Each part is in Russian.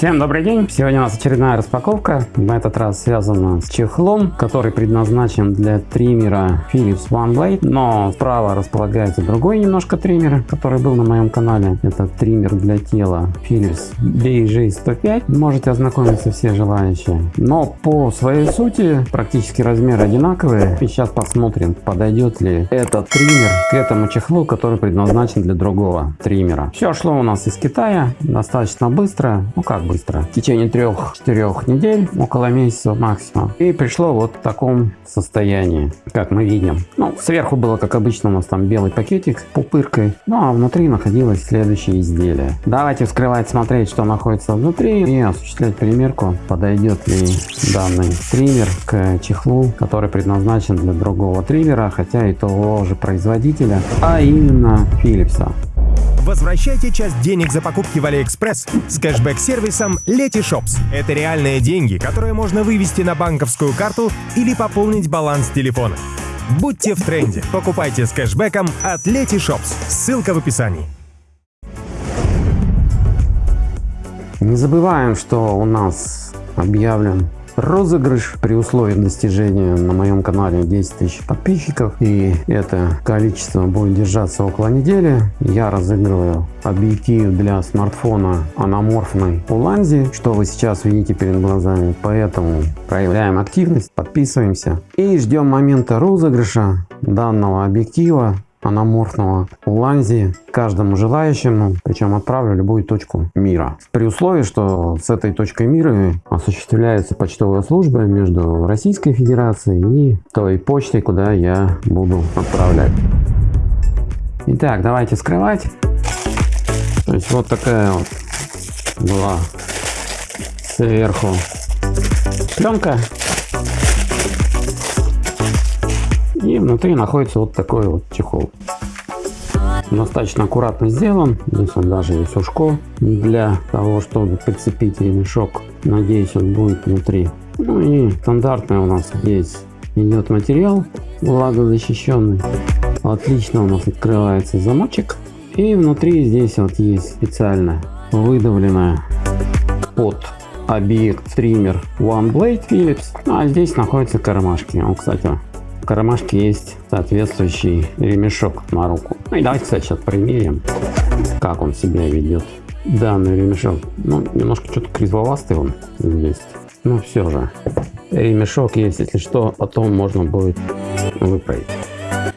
Всем добрый день! Сегодня у нас очередная распаковка. На этот раз связана с чехлом, который предназначен для триммера Philips OneBlade. Но справа располагается другой немножко триммер, который был на моем канале. Это триммер для тела Philips BJ105. Можете ознакомиться все желающие. Но по своей сути практически размеры одинаковые. И сейчас посмотрим, подойдет ли этот триммер к этому чехлу, который предназначен для другого триммера. Все шло у нас из Китая достаточно быстро. Ну как быстро. В течение трех-четырех недель, около месяца максимум. И пришло вот в таком состоянии, как мы видим. Ну, сверху было, как обычно, у нас там белый пакетик с пупыркой. Ну, а внутри находилось следующее изделие. Давайте вскрывать, смотреть, что находится внутри и осуществлять примерку, подойдет ли данный триммер к чехлу, который предназначен для другого триммера, хотя и того же производителя, а именно Philips. Возвращайте часть денег за покупки в Алиэкспресс с кэшбэк-сервисом Letyshops. Это реальные деньги, которые можно вывести на банковскую карту или пополнить баланс телефона. Будьте в тренде. Покупайте с кэшбэком от Letyshops. Ссылка в описании. Не забываем, что у нас объявлен розыгрыш при условии достижения на моем канале 10 тысяч подписчиков. И это количество будет держаться около недели. Я разыгрываю объектив для смартфона аноморфной Уланзи. Что вы сейчас видите перед глазами? Поэтому проявляем активность подписываемся и ждем момента розыгрыша данного объектива аноморфного Уланзи каждому желающему, причем отправлю любую точку мира. При условии, что с этой точкой мира осуществляется почтовая служба между Российской Федерацией и той почтой, куда я буду отправлять. Итак, давайте скрывать. То есть вот такая вот была сверху пленка И внутри находится вот такой вот. Достаточно аккуратно сделан. Здесь он даже есть ушко для того, чтобы прицепить ремешок. Надеюсь, он будет внутри. Ну и стандартный у нас здесь идет материал влагозащищенный. Отлично у нас открывается замочек. И внутри здесь вот есть специально выдавленная под объект триммер One Blade Philips. А здесь находятся кармашки. Он, кстати, кармашке есть соответствующий ремешок на руку. Ну и давайте, кстати, сейчас примерим, как он себя ведет. Данный ремешок, ну, немножко что-то кривовастый он здесь. Но все же, ремешок есть, если что, потом можно будет выправить.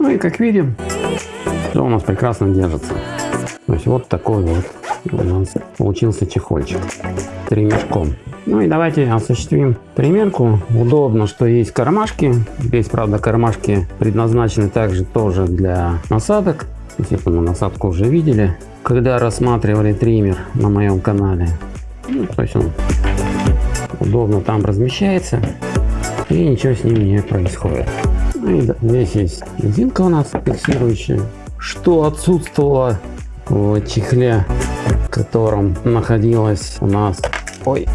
Ну и как видим, все у нас прекрасно держится. То есть вот такой вот у нас получился чехольчик ремешком. Ну и давайте осуществим примерку. Удобно, что есть кармашки. Здесь, правда, кармашки предназначены также тоже для насадок. Если мы насадку уже видели, когда рассматривали триммер на моем канале. Ну, то есть он удобно там размещается и ничего с ним не происходит. Ну и здесь есть резинка у нас фиксирующая, что отсутствовало в чехле, в котором находилась у нас ой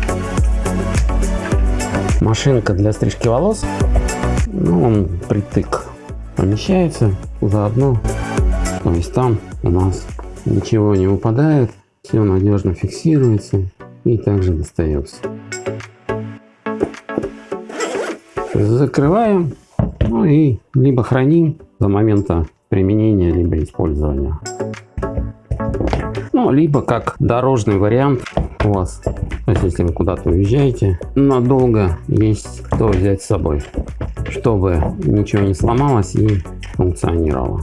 машинка для стрижки волос. Ну, он притык помещается заодно. То есть там у нас ничего не выпадает, все надежно фиксируется и также достается. Закрываем, ну и либо храним до момента применения, либо использования. Ну, либо как дорожный вариант у вас. То есть, если вы куда-то уезжаете надолго, есть кто взять с собой, чтобы ничего не сломалось и функционировало.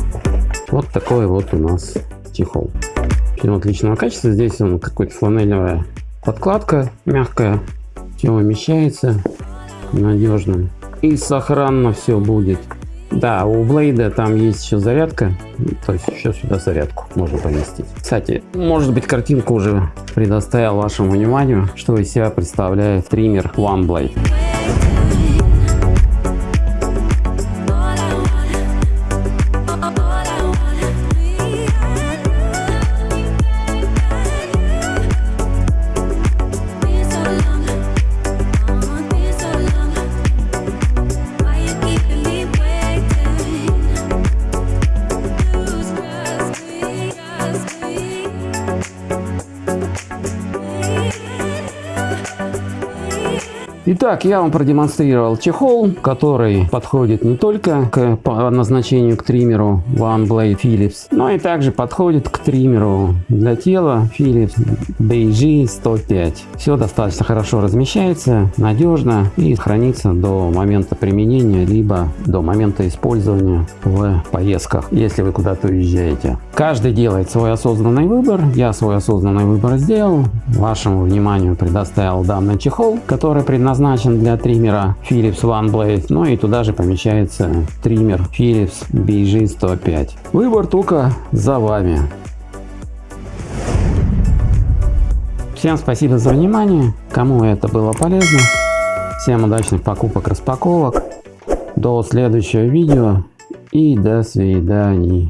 Вот такой вот у нас чехол. Все отличного качества. Здесь он какой-то фланелевая подкладка мягкая. Все умещается надежно. и сохранно все будет. Да, у Блейда там есть еще зарядка, то есть еще сюда зарядку можно поместить. Кстати, может быть картинку уже предоставил вашему вниманию, что из себя представляет триммер OneBlade. Итак, я вам продемонстрировал чехол, который подходит не только к назначению к триммеру OneBlade Philips, но и также подходит к триммеру для тела Philips BG 105. Все достаточно хорошо размещается, надежно и хранится до момента применения, либо до момента использования в поездках, если вы куда-то уезжаете. Каждый делает свой осознанный выбор. Я свой осознанный выбор сделал. Вашему вниманию предоставил данный чехол, который предназначен для триммера Philips OneBlade. Ну и туда же помещается триммер Philips BG105. Выбор только за вами. Всем спасибо за внимание. Кому это было полезно. Всем удачных покупок, распаковок. До следующего видео и до свидания.